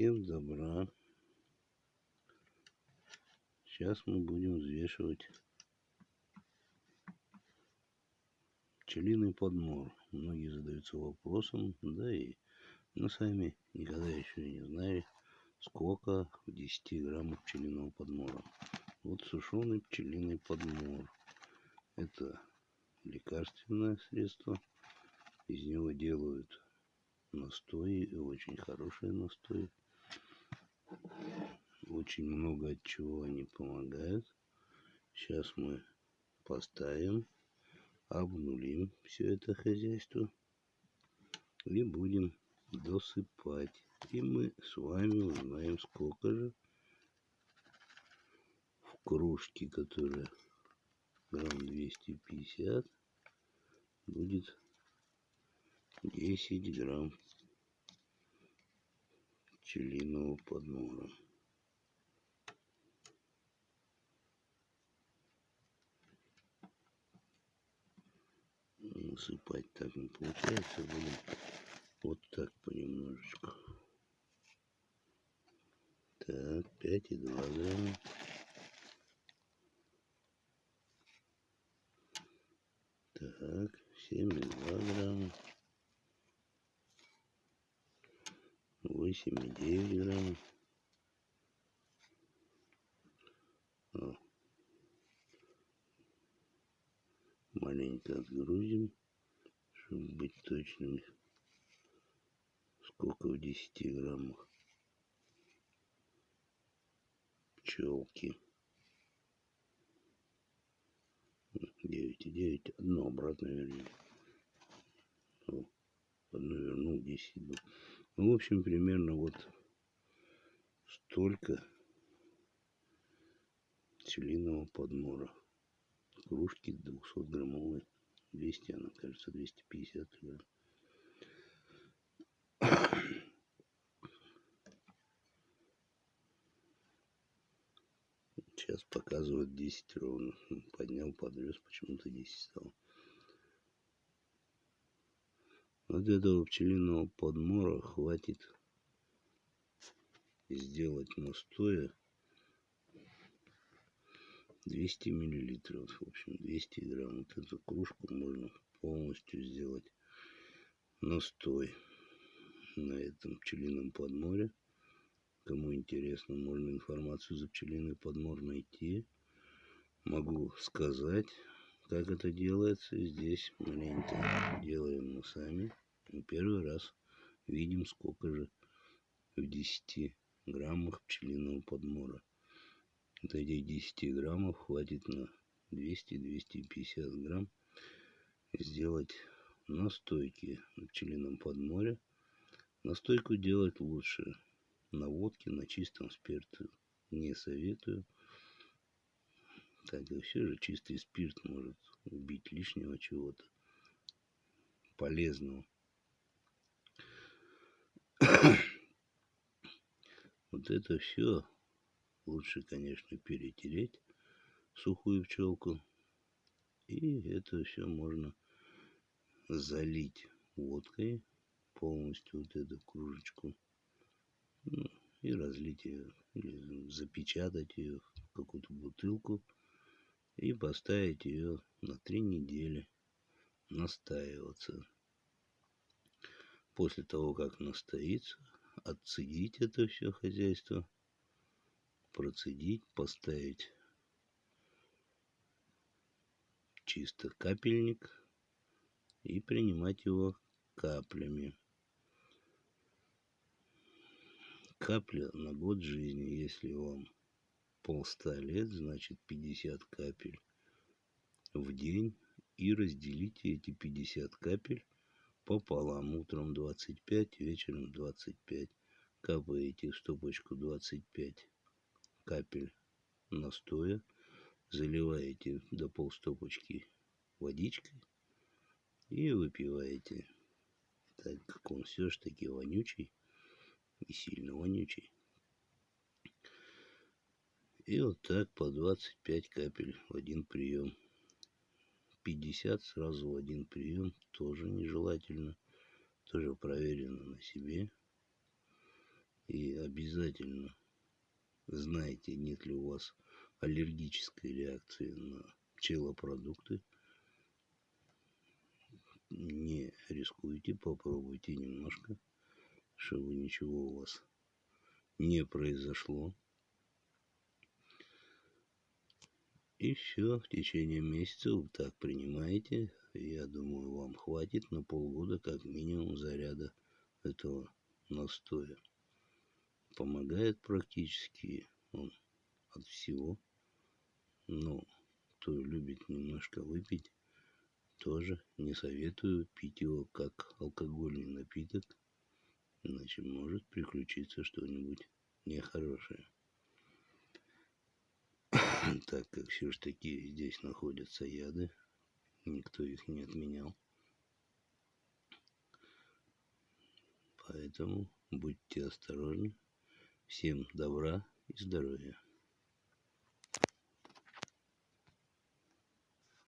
Всем добра. Сейчас мы будем взвешивать пчелиный подмор. Многие задаются вопросом, да и мы сами никогда еще не знали, сколько в 10 граммах пчелиного подмора. Вот сушеный пчелиный подмор. Это лекарственное средство. Из него делают настои, очень хорошие настои. Очень много от чего они помогают. Сейчас мы поставим обнулим все это хозяйство и будем досыпать. И мы с вами узнаем, сколько же в кружке, которая грамм 250, будет 10 грамм пчелиного подмора. насыпать так не получается. Будем вот так понемножечку. Так, 5,2 грамма. Так, 7,2 грамма. 8,9 грамм. О. Маленько отгрузим чтобы быть точными. Сколько в 10 граммах пчелки. 9,9. Одно обратно вернем. Одно вернул, 10 был. Ну, в общем, примерно вот столько пчелиного подмора. Кружки 200 граммовые. 200, она кажется, 250 грамм. Сейчас показывают 10 ровно. Поднял, подвез, почему-то 10 стал. Вот этого пчелиного подмора хватит сделать настоя 200 миллилитров. В общем 200 грамм. Вот эту кружку можно полностью сделать настой на этом пчелином подморе. Кому интересно можно информацию за пчелиный подмор найти. Могу сказать как это делается здесь маленько делаем мы сами первый раз видим сколько же в 10 граммах пчелиного подмора вот этих 10 граммов хватит на 200-250 грамм сделать настойки на пчелином подморе. Настойку делать лучше на водке, на чистом спирте не советую. Так и все же чистый спирт может убить лишнего чего-то полезного. вот это все лучше, конечно, перетереть сухую пчелку. И это все можно залить водкой полностью вот эту кружечку. Ну, и разлить ее, или запечатать ее в какую-то бутылку и поставить ее на три недели настаиваться. После того, как настоится, отцедить это все хозяйство – процедить, поставить чисто капельник и принимать его каплями. Капля на год жизни, если вам полста лет, значит 50 капель в день и разделите эти 50 капель пополам. Утром 25, вечером 25. Капаете в стопочку 25 капель настоя, заливаете до полстопочки водичкой и выпиваете. Так как он все ж таки вонючий и сильно вонючий. И вот так по 25 капель в один прием. 50 сразу в один прием тоже нежелательно. Тоже проверено на себе. И обязательно знайте, нет ли у вас аллергической реакции на пчелопродукты. Не рискуйте, попробуйте немножко, чтобы ничего у вас не произошло. И все, в течение месяца вы так принимаете. Я думаю, вам хватит на полгода как минимум заряда этого настоя. Помогает практически он от всего. Но кто любит немножко выпить, тоже не советую пить его как алкогольный напиток, иначе может приключиться что-нибудь нехорошее. так как все ж таки здесь находятся яды, никто их не отменял. Поэтому будьте осторожны. Всем добра и здоровья.